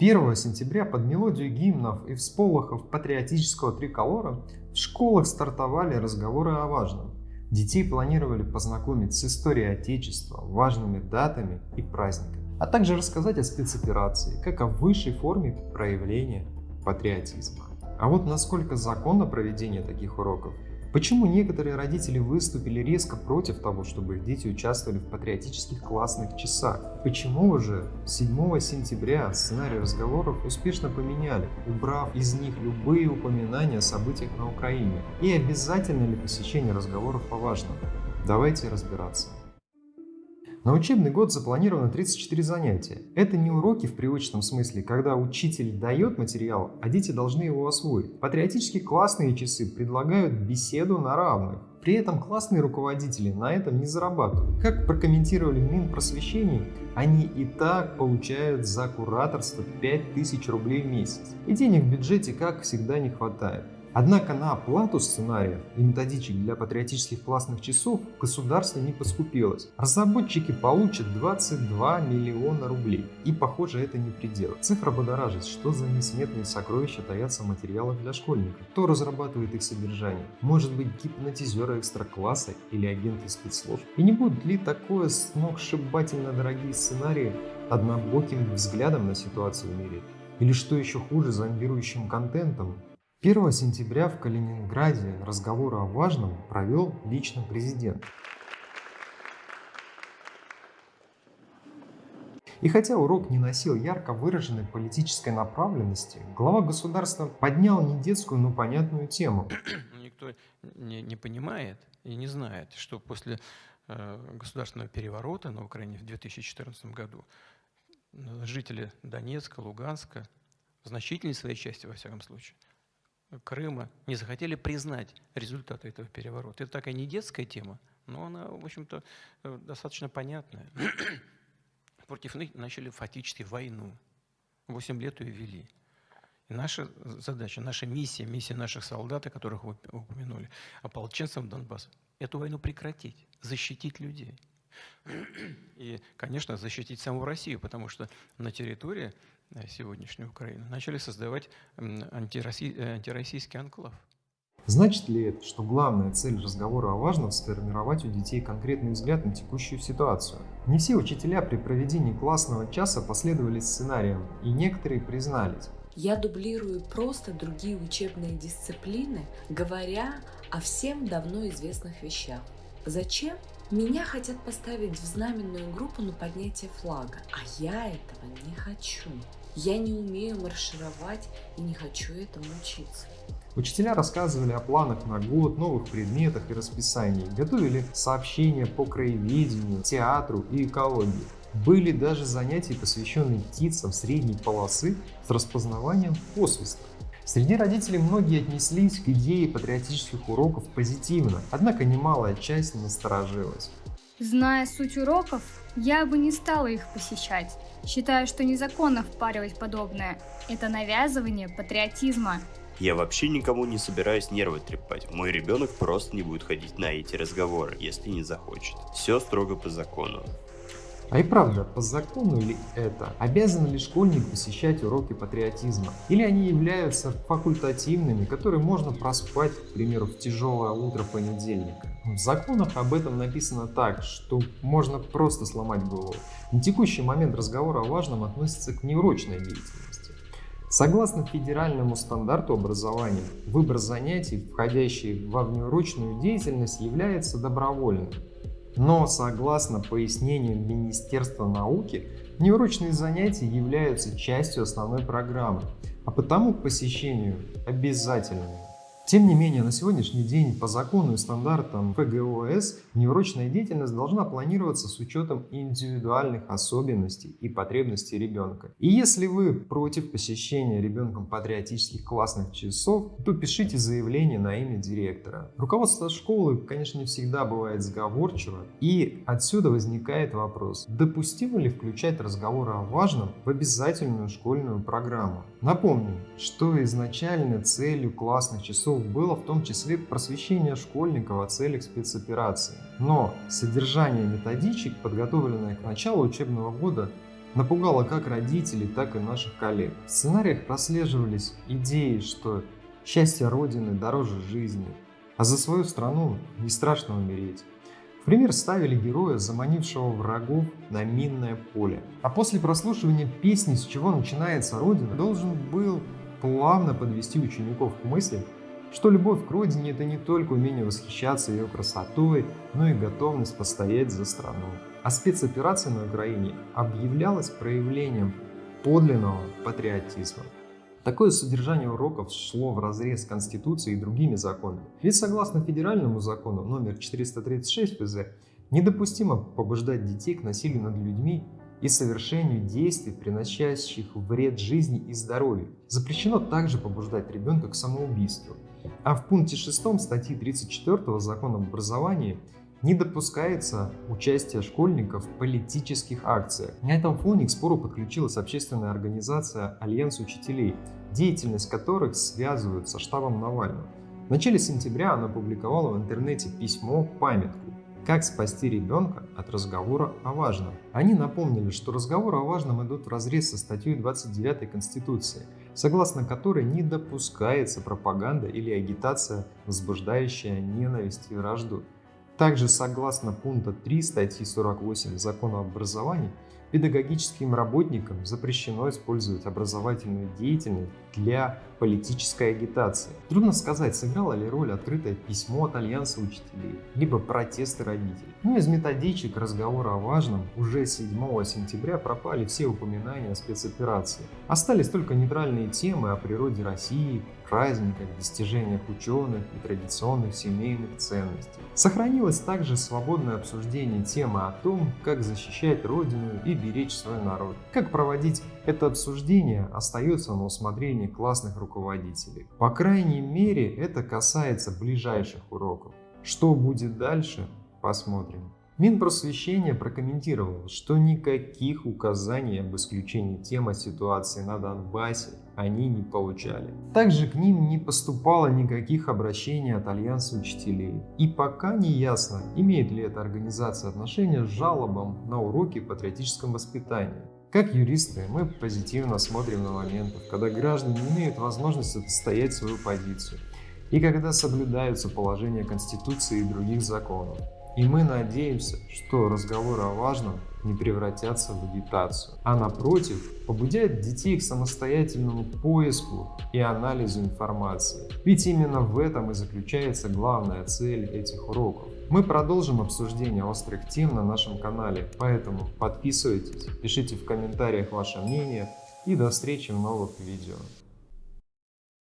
1 сентября под мелодию гимнов и всполохов патриотического триколора в школах стартовали разговоры о важном. Детей планировали познакомить с историей Отечества, важными датами и праздниками, а также рассказать о спецоперации, как о высшей форме проявления патриотизма. А вот насколько законно проведение таких уроков Почему некоторые родители выступили резко против того, чтобы их дети участвовали в патриотических классных часах? Почему уже 7 сентября сценарий разговоров успешно поменяли, убрав из них любые упоминания о событиях на Украине? И обязательно ли посещение разговоров по важному? Давайте разбираться. На учебный год запланировано 34 занятия. Это не уроки в привычном смысле, когда учитель дает материал, а дети должны его освоить. Патриотически классные часы предлагают беседу на равных. При этом классные руководители на этом не зарабатывают. Как прокомментировали Минпросвещение, они и так получают за кураторство 5000 рублей в месяц. И денег в бюджете, как всегда, не хватает. Однако на оплату сценариев и методичек для патриотических классных часов государство не поскупилось. Разработчики получат 22 миллиона рублей. И похоже это не предел. Цифра будоражит, что за несметные сокровища таятся в материалах для школьников. Кто разрабатывает их содержание? Может быть гипнотизеры экстра-класса или агенты спецслужб? И не будут ли такое сногсшибательно дорогие сценарии однобоким взглядом на ситуацию в мире? Или что еще хуже, зомбирующим контентом, 1 сентября в Калининграде разговоры о важном провел лично президент. И хотя урок не носил ярко выраженной политической направленности, глава государства поднял не детскую, но понятную тему. Никто не, не понимает и не знает, что после э, государственного переворота на Украине в 2014 году э, жители Донецка, Луганска, в значительной своей части, во всяком случае, Крыма не захотели признать результаты этого переворота. Это такая не детская тема, но она, в общем-то, э, достаточно понятная. Против них начали фактически войну. Восемь лет ее вели. И наша задача, наша миссия, миссия наших солдат, о которых вы упомянули, ополченцев Донбасса, эту войну прекратить, защитить людей. И, конечно, защитить саму Россию, потому что на территории сегодняшнюю Украину, начали создавать антироссий, э, антироссийский анклав. Значит ли это, что главная цель разговора о важном – сформировать у детей конкретный взгляд на текущую ситуацию? Не все учителя при проведении классного часа последовали сценариям, и некоторые признались. Я дублирую просто другие учебные дисциплины, говоря о всем давно известных вещах. Зачем? Меня хотят поставить в знаменную группу на поднятие флага, а я этого не хочу. Я не умею маршировать и не хочу этому учиться. Учителя рассказывали о планах на год, новых предметах и расписании, готовили сообщения по краеведению, театру и экологии. Были даже занятия, посвященные птицам средней полосы с распознаванием посвиста. Среди родителей многие отнеслись к идее патриотических уроков позитивно, однако немалая часть насторожилась. Зная суть уроков, я бы не стала их посещать. Считаю, что незаконно впаривать подобное. Это навязывание патриотизма. Я вообще никому не собираюсь нервы трепать. Мой ребенок просто не будет ходить на эти разговоры, если не захочет. Все строго по закону. А и правда, по закону ли это? Обязан ли школьник посещать уроки патриотизма? Или они являются факультативными, которые можно проспать, к примеру, в тяжелое утро понедельника? В законах об этом написано так, что можно просто сломать голову. На текущий момент разговора о важном относится к неурочной деятельности. Согласно федеральному стандарту образования, выбор занятий, входящий во внеурочную деятельность, является добровольным. Но согласно пояснениям Министерства науки, неурочные занятия являются частью основной программы, а потому к посещению обязательными. Тем не менее, на сегодняшний день по закону и стандартам ФГОС неурочная деятельность должна планироваться с учетом индивидуальных особенностей и потребностей ребенка. И если вы против посещения ребенком патриотических классных часов, то пишите заявление на имя директора. Руководство школы, конечно, не всегда бывает сговорчиво, и отсюда возникает вопрос, допустимо ли включать разговоры о важном в обязательную школьную программу. Напомню, что изначально целью классных часов было в том числе просвещение школьников о целях спецоперации. Но содержание методичек, подготовленное к началу учебного года, напугало как родителей, так и наших коллег. В сценариях прослеживались идеи, что счастье Родины дороже жизни, а за свою страну не страшно умереть. В пример ставили героя, заманившего врагов на минное поле. А после прослушивания песни «С чего начинается Родина» должен был плавно подвести учеников к мысли, что любовь к родине – это не только умение восхищаться ее красотой, но и готовность постоять за страну. А спецоперация на Украине объявлялась проявлением подлинного патриотизма. Такое содержание уроков шло в разрез с Конституцией и другими законами. Ведь согласно федеральному закону номер 436 ФЗ, недопустимо побуждать детей к насилию над людьми и совершению действий, приносящих вред жизни и здоровью. Запрещено также побуждать ребенка к самоубийству. А в пункте 6 статьи 34 закона об образовании не допускается участие школьников в политических акциях. На этом фоне к спору подключилась общественная организация «Альянс учителей», деятельность которых связывают со штабом Навального. В начале сентября она опубликовала в интернете письмо-памятку «Как спасти ребенка от разговора о важном». Они напомнили, что разговоры о важном идут в разрез со статьей 29 Конституции, согласно которой не допускается пропаганда или агитация, возбуждающая ненависть и вражду. Также, согласно пункта 3 статьи 48 Закона об образовании, педагогическим работникам запрещено использовать образовательную деятельность для политической агитации. Трудно сказать, сыграло ли роль открытое письмо от Альянса учителей, либо протесты родителей. Но из методичек разговора о важном уже 7 сентября пропали все упоминания о спецоперации. Остались только нейтральные темы о природе России, праздниках, достижениях ученых и традиционных семейных ценностей. Сохранилось также свободное обсуждение темы о том, как защищать Родину и беречь свой народ. Как проводить это обсуждение остается на усмотрении классных руководителей. По крайней мере, это касается ближайших уроков. Что будет дальше, посмотрим. Минпросвещение прокомментировало, что никаких указаний об исключении темы ситуации на Донбассе они не получали. Также к ним не поступало никаких обращений от Альянса учителей. И пока не ясно, имеет ли эта организация отношение с жалобам на уроки патриотическом воспитании. Как юристы, мы позитивно смотрим на моменты, когда граждане имеют возможность отстоять свою позицию и когда соблюдаются положения Конституции и других законов. И мы надеемся, что разговоры о важном не превратятся в агитацию, а напротив, побудят детей к самостоятельному поиску и анализу информации. Ведь именно в этом и заключается главная цель этих уроков. Мы продолжим обсуждение острых тем на нашем канале, поэтому подписывайтесь, пишите в комментариях ваше мнение и до встречи в новых видео.